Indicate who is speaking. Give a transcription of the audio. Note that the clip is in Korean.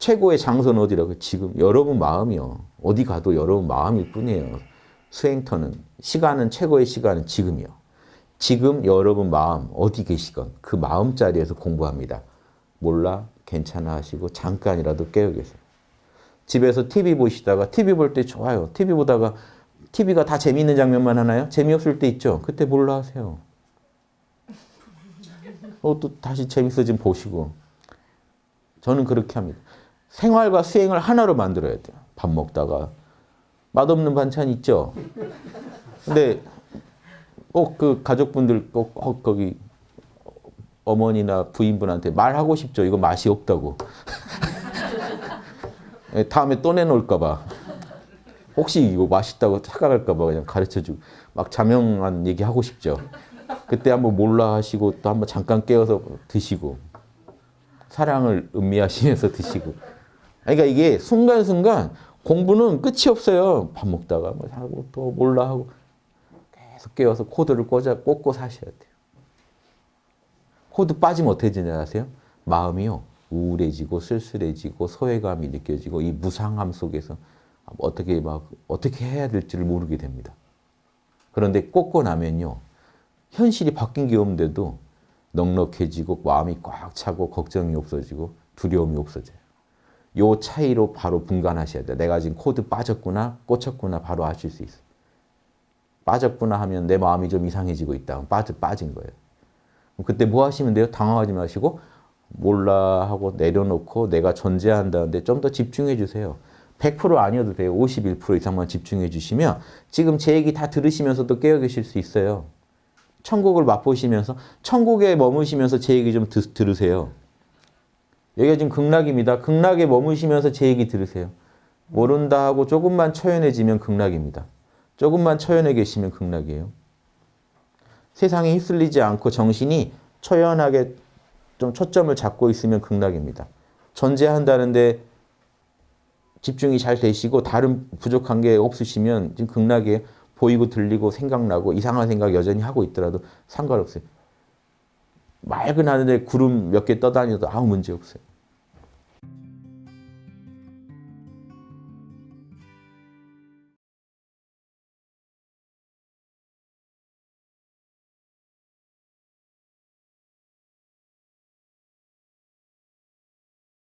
Speaker 1: 최고의 장소는 어디라고? 지금 여러분 마음이요. 어디 가도 여러분 마음일 뿐이에요. 수행터는 시간은 최고의 시간은 지금이요. 지금 여러분 마음 어디 계시건 그 마음 자리에서 공부합니다. 몰라 괜찮아 하시고 잠깐이라도 깨어 계세요. 집에서 TV 보시다가 TV 볼 때 좋아요. TV 보다가 TV가 다 재미있는 장면만 하나요? 재미없을 때 있죠. 그때 몰라 하세요. 어, 또 다시 재밌어지면 보시고. 저는 그렇게 합니다. 생활과 수행을 하나로 만들어야 돼요. 밥 먹다가 맛없는 반찬 있죠. 근데 꼭 그 가족분들 꼭, 꼭 거기 어머니나 부인분한테 말하고 싶죠. 이거 맛이 없다고. 예, 다음에 또 내놓을까 봐. 혹시 이거 맛있다고 착각할까 봐 그냥 가르쳐주고 막 자명한 얘기 하고 싶죠. 그때 한번 몰라 하시고 또 한번 잠깐 깨어서 드시고 사랑을 음미하시면서 드시고 그러니까 이게 순간순간 공부는 끝이 없어요. 밥 먹다가 뭐 하고 또 몰라 하고 계속 깨워서 코드를 꽂아, 꽂고 사셔야 돼요. 코드 빠지면 어떻게 되냐 아세요? 마음이요. 우울해지고 쓸쓸해지고 소외감이 느껴지고 이 무상함 속에서 어떻게 막 어떻게 해야 될지를 모르게 됩니다. 그런데 꽂고 나면요. 현실이 바뀐 게 없는데도 넉넉해지고 마음이 꽉 차고 걱정이 없어지고 두려움이 없어져요. 요 차이로 바로 분간하셔야 돼요. 내가 지금 코드 빠졌구나, 꽂혔구나 바로 아실 수 있어요. 빠졌구나 하면 내 마음이 좀 이상해지고 있다. 빠져, 빠진 거예요. 그때 뭐 하시면 돼요? 당황하지 마시고 몰라 하고 내려놓고 내가 존재한다는데 좀 더 집중해 주세요. 100% 아니어도 돼요. 51% 이상만 집중해 주시면 지금 제 얘기 다 들으시면서도 깨어 계실 수 있어요. 천국을 맛보시면서 천국에 머무시면서 제 얘기 좀 드, 들으세요. 여기가 지금 극락입니다. 극락에 머무시면서 제 얘기 들으세요. 모른다 하고 조금만 초연해지면 극락입니다. 조금만 초연해 계시면 극락이에요. 세상에 휩쓸리지 않고 정신이 초연하게 좀 초점을 잡고 있으면 극락입니다. 존재한다는데 집중이 잘 되시고 다른 부족한 게 없으시면 지금 극락에 보이고 들리고 생각나고 이상한 생각 여전히 하고 있더라도 상관없어요. 맑은 하늘에 구름 몇 개 떠다녀도 아무 문제 없어요.